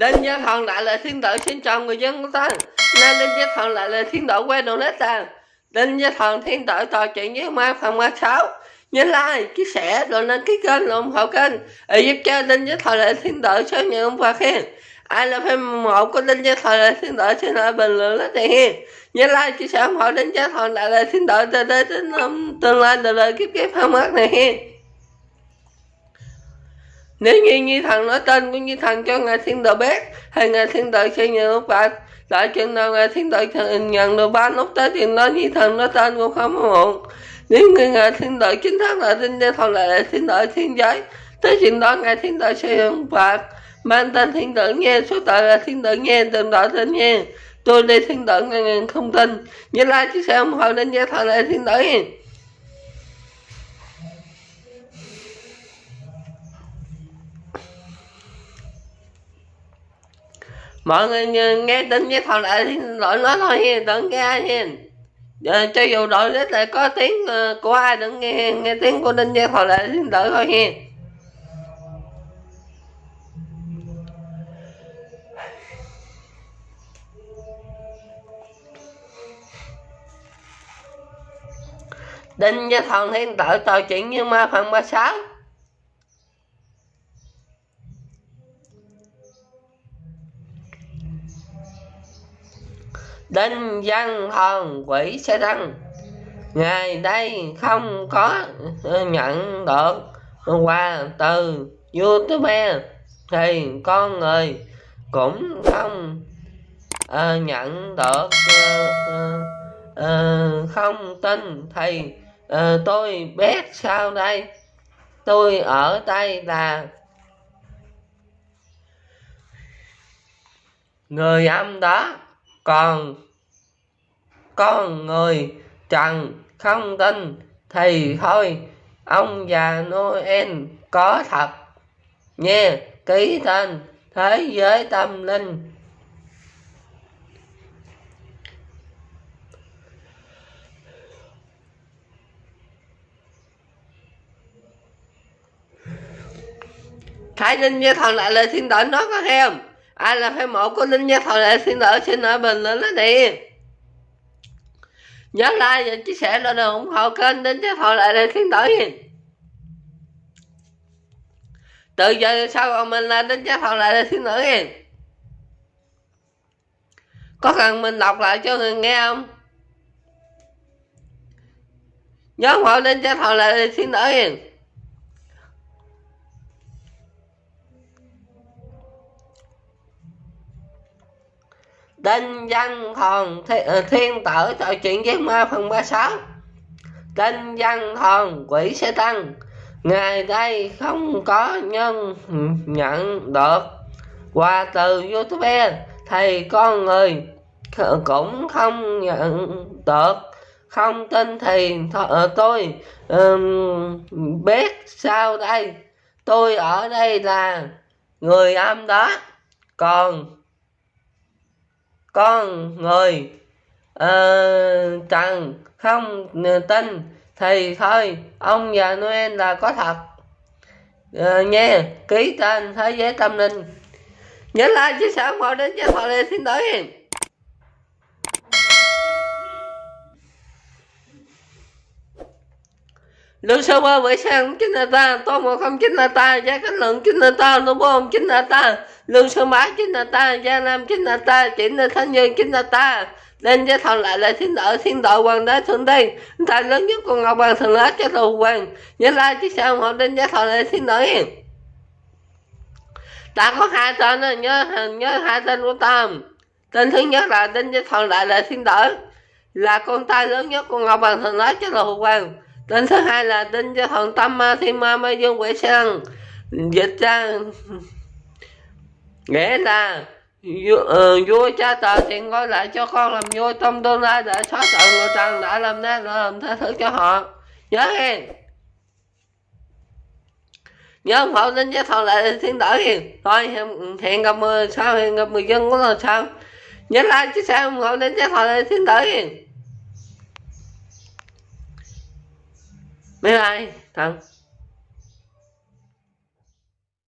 Đinh Gia Thần lại là thiên tử xin chào người dân của ta. Nên Đinh Gia Thần lại là thiên tử quay donate ta Đinh Gia Thần thiên tử trò chuyện với ma phần 36 Nhớ like, chia sẻ, rồi lên ký kênh, rồi ủng hộ kênh. Để giúp cho Đinh Gia Thần lại thiên tử sớm nhận ông và khen. Ai là fan một của Đinh Gia Thần lại thiên tử xin lại bình luận rất tiền hiền Nhớ like, chia sẻ, ủng hộ Đinh Gia Thần lại là thiên tử từ đây đến tương lai đời đời kiếp kiếp không mắt này hiền nếu như như thần nói tên của như thần cho ngài thiên đạo biết hay ngài thiên đạo sẽ nhận lúc bạc tại chừng nào ngài thiên đạo nhận được ba lúc tới thì nói như thần nói tên cũng không muộn nếu như ngài thiên đạo chính thức là tin đế thần lại thiên đạo thiên giới tới chuyện đó ngài thiên đạo sẽ nhận bạc mang tên thiên tử nghe số tội là thiên tử nghe từng đạo tên nghe tôi đây thiên tử ngàn không tin như lai chứ sẽ ủng hộ đến gia thần lại thiên đạo mọi người nghe tin với thằng lại thì đội nó thôi hiền đừng nghe hiền ờ, cho dù đội rất là có tiếng ờ, của ai, đừng nghe nghe tiếng của đinh với thọ lại xin đợi thôi hiền đinh với thọ thiên tự trò chuyện như ma phần 36 đinh văn hồn quỷ sẽ tăng ngày đây không có nhận được quà từ youtube thì con người cũng không uh, nhận được uh, uh, không tin. Thì uh, tôi biết sao đây tôi ở đây là người âm đó. Còn con người trần không tin thì thôi, ông già noel có thật. Nha ký tên thế giới tâm linh. Thái Linh gia thần lại lời xin lỗi nó có em ai là fan mộ của linh gia thọ lại xin lỗi xin lỗi bình luận nó đi nhớ like và chia sẻ để ủng hộ kênh đến cho thọ lại để khiến lỗi từ giờ sau còn mình là đến cho thọ lại để khiến lỗi có cần mình đọc lại cho người nghe không? Nhớ ủng hộ đến cho thọ lại để khiến lỗi tinh Văn Thòn ờ, Thiên Tử trò chuyện với ma phần 36 tinh Văn Thòn quỷ sẽ tăng. Ngày đây không có nhân nhận được. Quà từ Youtube thì con người cũng không nhận được. Không tin thì th ờ, tôi um, biết sao đây? Tôi ở đây là người âm đó. Còn con người. Uh, trần không tin thì thôi ông già Noel là có thật. Ờ, uh, nha ký tên thế giới tâm linh. Nhớ like chia sẻ mọi đến cho mọi lên xin tới Lương sơ ba vậy sang chính là ta, tô một không chính là ta, gia cánh lượng chính là ta, lô bom chính là ta, lương sơ mã chính là ta, gia nam chính là ta, chính là thanh nhân chính là ta. Nên giới thần lại là thiên đạo, thiên đạo hoàng đế thượng đây, tài lớn nhất của ngọc hoàng thần lá cho đầu hoàng. Nhớ lại chứ sao họ đến giới thần lại thiên đạo Ta có hai tên nhớ nhớ hai tên của ta. Tên thứ nhất là đinh giới thần lại là thiên đạo, là con trai lớn nhất của ngọc hoàng thần lá cho đầu hoàng tên thứ hai là tên cho thần tâm ma thiên ma ma dương quỷ sang dịch ra nghĩa là vua, ờ, cha tờ tiền gói lại cho con làm vua trong tương lai để xóa sợ người trần đã làm nên làm tha thứ cho họ. Nhớ nghe nhớ ông hậu đến với thần lại thiên tử hiền. Thôi hẹn gặp mười sao hẹn gặp mười dân của lần sau nhớ like chia sẻ ủng hộ đến với thần lại thiên tử hiền. Bye bye. Thằng